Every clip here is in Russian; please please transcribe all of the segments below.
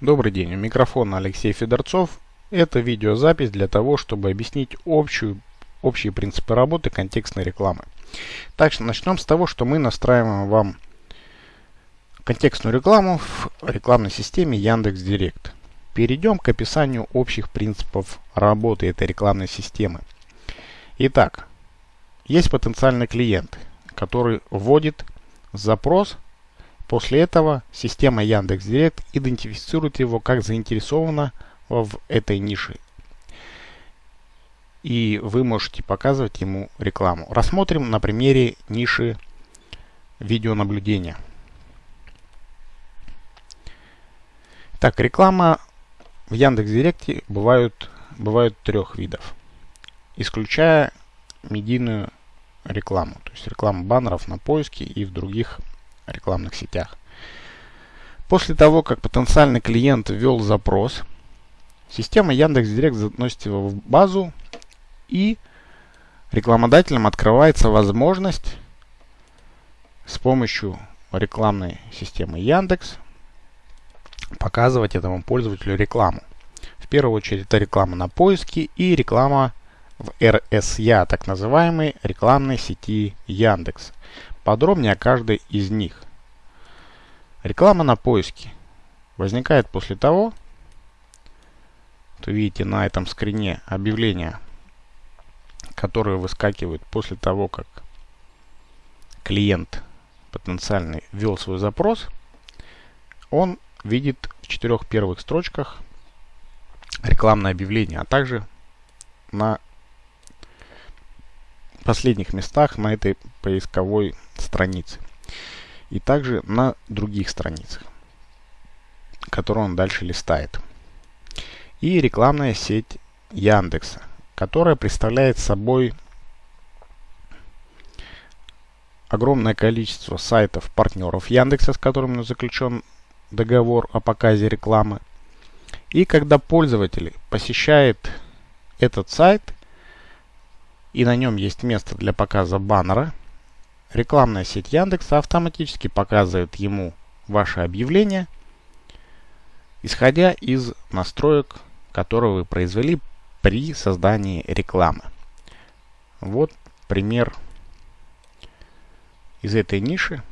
Добрый день, у микрофона Алексей Федорцов. Это видеозапись для того, чтобы объяснить общую, общие принципы работы контекстной рекламы. Так что начнем с того, что мы настраиваем вам контекстную рекламу в рекламной системе Яндекс.Директ. Перейдем к описанию общих принципов работы этой рекламной системы. Итак, есть потенциальный клиент, который вводит запрос После этого система Яндекс.Директ идентифицирует его как заинтересованного в этой нише. И вы можете показывать ему рекламу. Рассмотрим на примере ниши видеонаблюдения. Так, реклама в Яндекс.Директе бывают, бывают трех видов, исключая медийную рекламу, то есть рекламу баннеров на поиске и в других рекламных сетях. После того, как потенциальный клиент ввел запрос, система Яндекс.Директ заносит его в базу и рекламодателям открывается возможность с помощью рекламной системы Яндекс показывать этому пользователю рекламу. В первую очередь это реклама на поиске и реклама в RSA, так называемой рекламной сети Яндекс. Подробнее о каждой из них. Реклама на поиске возникает после того, что видите на этом скрине объявления, которые выскакивают после того, как клиент потенциальный ввел свой запрос, он видит в четырех первых строчках рекламное объявление, а также на последних местах на этой поисковой странице. И также на других страницах, которые он дальше листает. И рекламная сеть Яндекса, которая представляет собой огромное количество сайтов партнеров Яндекса, с которыми заключен договор о показе рекламы. И когда пользователь посещает этот сайт, и на нем есть место для показа баннера, рекламная сеть Яндекса автоматически показывает ему ваше объявление, исходя из настроек, которые вы произвели при создании рекламы. Вот пример из этой ниши.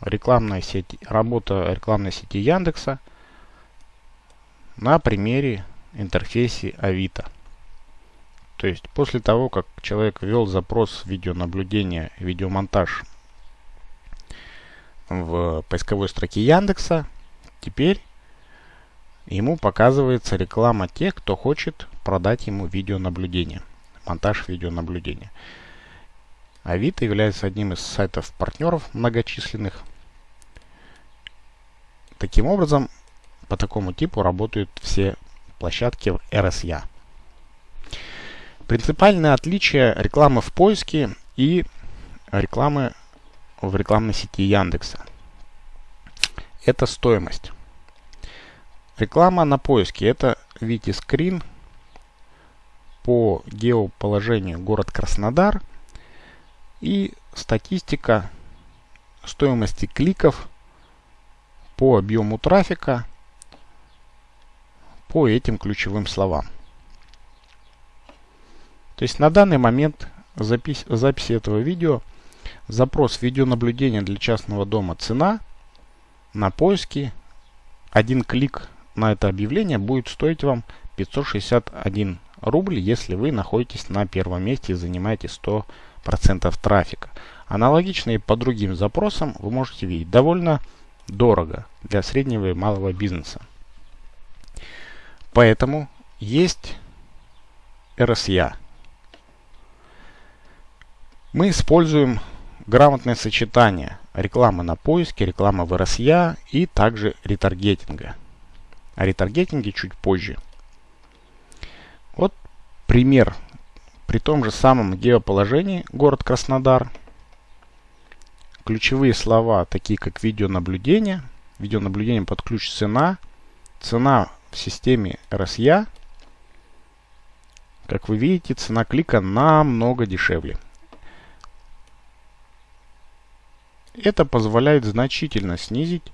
Рекламная сеть, работа рекламной сети Яндекса на примере интерфейсе Авито. То есть после того, как человек ввел запрос видеонаблюдения, видеомонтаж в поисковой строке Яндекса, теперь ему показывается реклама тех, кто хочет продать ему видеонаблюдение, монтаж видеонаблюдения. Авито является одним из сайтов партнеров многочисленных. Таким образом, по такому типу работают все площадки в RSA. Принципиальное отличие рекламы в поиске и рекламы в рекламной сети Яндекса. Это стоимость. Реклама на поиске. Это, видите, скрин по геоположению город Краснодар и статистика стоимости кликов по объему трафика по этим ключевым словам. То есть на данный момент запись, записи этого видео запрос видеонаблюдения для частного дома цена на поиске один клик на это объявление будет стоить вам 561 рубль, если вы находитесь на первом месте и занимаете 100% трафика. Аналогично и по другим запросам вы можете видеть довольно дорого для среднего и малого бизнеса. Поэтому есть RSA мы используем грамотное сочетание рекламы на поиске, рекламы в RSA и также ретаргетинга. О ретаргетинге чуть позже. Вот пример. При том же самом геоположении город Краснодар. Ключевые слова, такие как видеонаблюдение. Видеонаблюдение под ключ цена. Цена в системе RSA. Как вы видите, цена клика намного дешевле. Это позволяет значительно снизить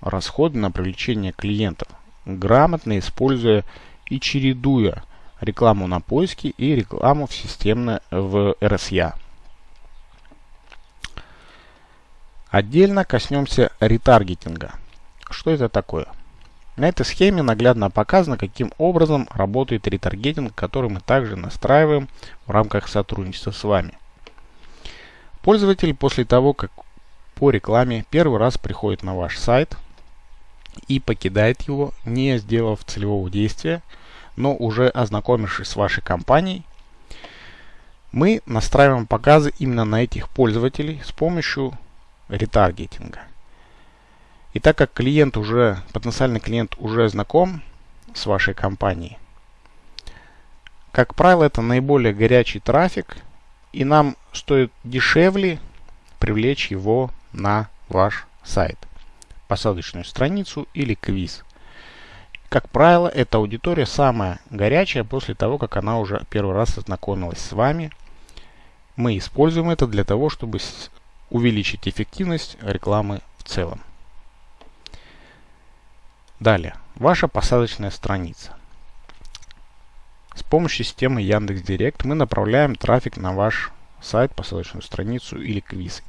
расходы на привлечение клиентов, грамотно используя и чередуя рекламу на поиске и рекламу в системно в RSA. Отдельно коснемся ретаргетинга. Что это такое? На этой схеме наглядно показано, каким образом работает ретаргетинг, который мы также настраиваем в рамках сотрудничества с вами. Пользователь после того, как по рекламе первый раз приходит на ваш сайт и покидает его, не сделав целевого действия, но уже ознакомившись с вашей компанией, мы настраиваем показы именно на этих пользователей с помощью ретаргетинга. И так как клиент уже, потенциальный клиент уже знаком с вашей компанией, как правило, это наиболее горячий трафик, и нам стоит дешевле привлечь его на ваш сайт, посадочную страницу или квиз. Как правило, эта аудитория самая горячая после того, как она уже первый раз ознакомилась с вами. Мы используем это для того, чтобы увеличить эффективность рекламы в целом. Далее, ваша посадочная страница. С помощью системы Яндекс.Директ мы направляем трафик на ваш сайт, посадочную страницу или квиз.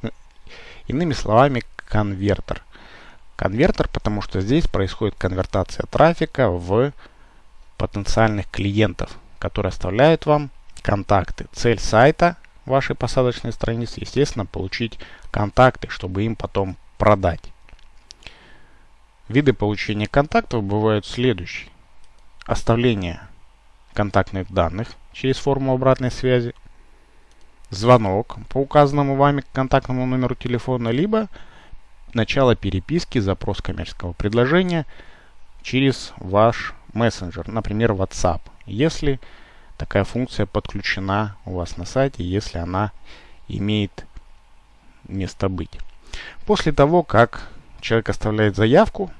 Иными словами, конвертер. Конвертер, потому что здесь происходит конвертация трафика в потенциальных клиентов, которые оставляют вам контакты. Цель сайта вашей посадочной страницы, естественно, получить контакты, чтобы им потом продать. Виды получения контактов бывают следующие. Оставление контактных данных через форму обратной связи, звонок по указанному вами контактному номеру телефона, либо начало переписки, запрос коммерческого предложения через ваш мессенджер, например, WhatsApp, если такая функция подключена у вас на сайте, если она имеет место быть. После того, как человек оставляет заявку.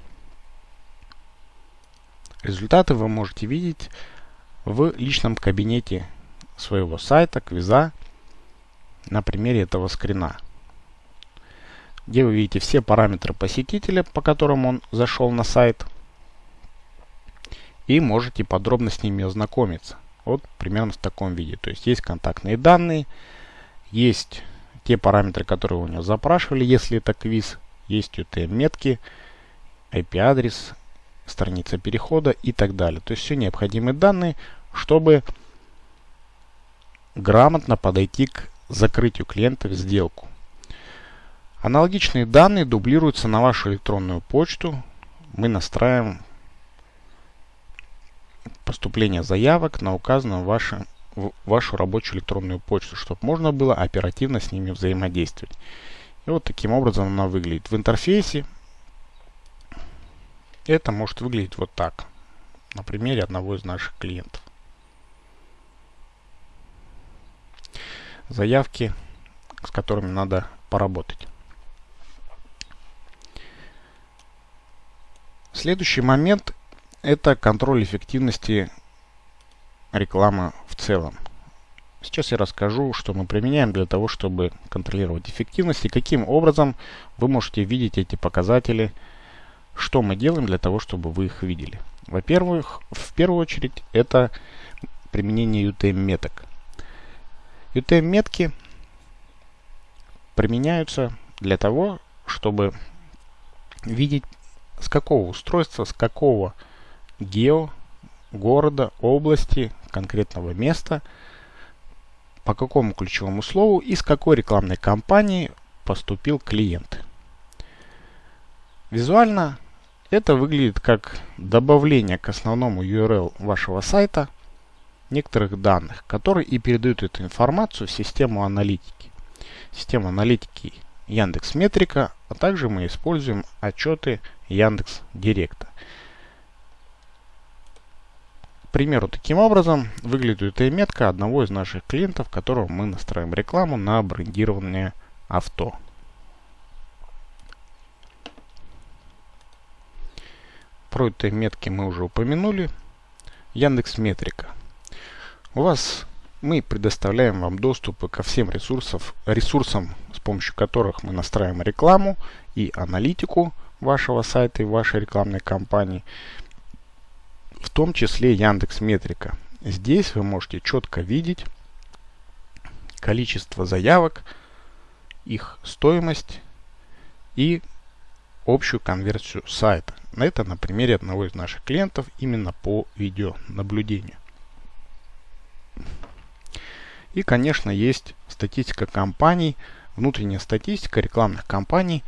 Результаты вы можете видеть в личном кабинете своего сайта, квиза, на примере этого скрина, где вы видите все параметры посетителя, по которым он зашел на сайт, и можете подробно с ними ознакомиться. Вот примерно в таком виде. То есть есть контактные данные, есть те параметры, которые у него запрашивали, если это квиз, есть UTM-метки, IP-адрес, страница перехода и так далее. То есть все необходимые данные, чтобы грамотно подойти к закрытию клиента в сделку. Аналогичные данные дублируются на вашу электронную почту. Мы настраиваем поступление заявок на указанную вашу, вашу рабочую электронную почту, чтобы можно было оперативно с ними взаимодействовать. И вот таким образом она выглядит. В интерфейсе это может выглядеть вот так. На примере одного из наших клиентов. Заявки, с которыми надо поработать. Следующий момент это контроль эффективности рекламы в целом. Сейчас я расскажу, что мы применяем для того, чтобы контролировать эффективность и каким образом вы можете видеть эти показатели, что мы делаем для того, чтобы вы их видели. Во-первых, в первую очередь, это применение UTM-меток. UTM-метки применяются для того, чтобы видеть с какого устройства, с какого гео, города, области, конкретного места – по какому ключевому слову и с какой рекламной кампании поступил клиент. Визуально это выглядит как добавление к основному URL вашего сайта некоторых данных, которые и передают эту информацию в систему аналитики. Система аналитики Яндекс Метрика, а также мы используем отчеты Яндекс Директа примеру, таким образом выглядит эта метка одного из наших клиентов, которого мы настраиваем рекламу на брендирование авто. Про этой метки мы уже упомянули. Яндекс Метрика. У вас мы предоставляем вам доступы ко всем ресурсов, ресурсам, с помощью которых мы настраиваем рекламу и аналитику вашего сайта и вашей рекламной кампании, в том числе Яндекс Метрика. Здесь вы можете четко видеть количество заявок, их стоимость и общую конверсию сайта. Это на примере одного из наших клиентов именно по видеонаблюдению. И, конечно, есть статистика компаний, внутренняя статистика рекламных кампаний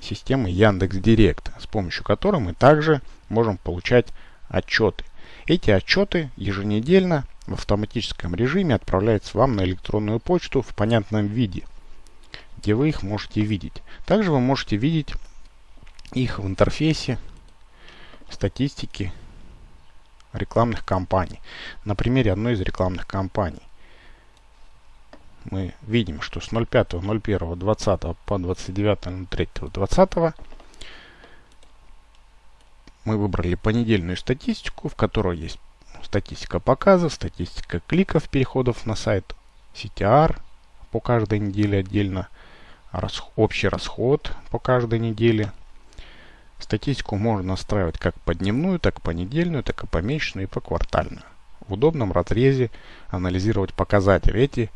системы Яндекс Директ, с помощью которой мы также можем получать отчеты. Эти отчеты еженедельно в автоматическом режиме отправляются вам на электронную почту в понятном виде, где вы их можете видеть. Также вы можете видеть их в интерфейсе статистики рекламных кампаний. На примере одной из рекламных кампаний мы видим, что с 05.01.20 по 29.03.20 мы выбрали понедельную статистику, в которой есть статистика показов, статистика кликов, переходов на сайт, CTR по каждой неделе отдельно, общий расход по каждой неделе. Статистику можно настраивать как по дневную, так и по недельную, так и по месячную и по квартальную. В удобном разрезе анализировать показатели. Эти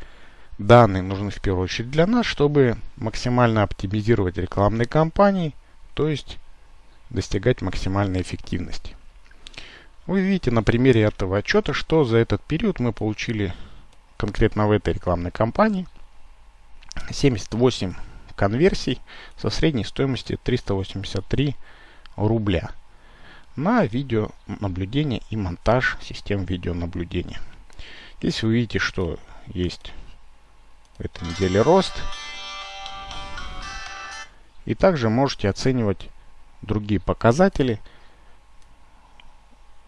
Данные нужны в первую очередь для нас, чтобы максимально оптимизировать рекламные кампании, то есть достигать максимальной эффективности. Вы видите на примере этого отчета, что за этот период мы получили конкретно в этой рекламной кампании 78 конверсий со средней стоимостью 383 рубля на видеонаблюдение и монтаж систем видеонаблюдения. Здесь вы видите, что есть в этой неделе рост. И также можете оценивать другие показатели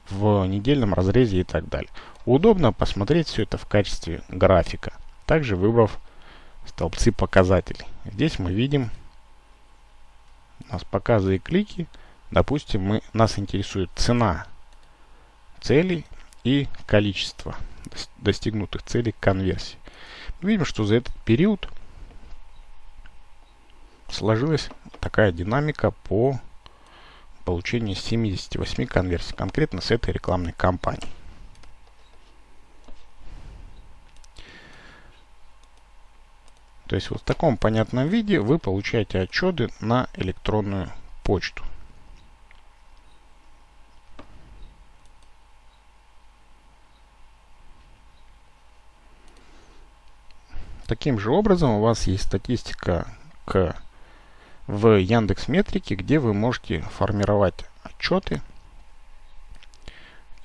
в недельном разрезе и так далее. Удобно посмотреть все это в качестве графика, также выбрав столбцы показателей. Здесь мы видим у нас показы и клики. Допустим, мы, нас интересует цена целей и количество достигнутых целей конверсии. Видим, что за этот период сложилась такая динамика по получению 78 конверсий, конкретно с этой рекламной кампании. То есть вот в таком понятном виде вы получаете отчеты на электронную почту. Таким же образом у вас есть статистика к, в Яндекс Метрике, где вы можете формировать отчеты.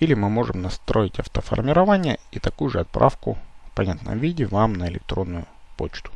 Или мы можем настроить автоформирование и такую же отправку в понятном виде вам на электронную почту.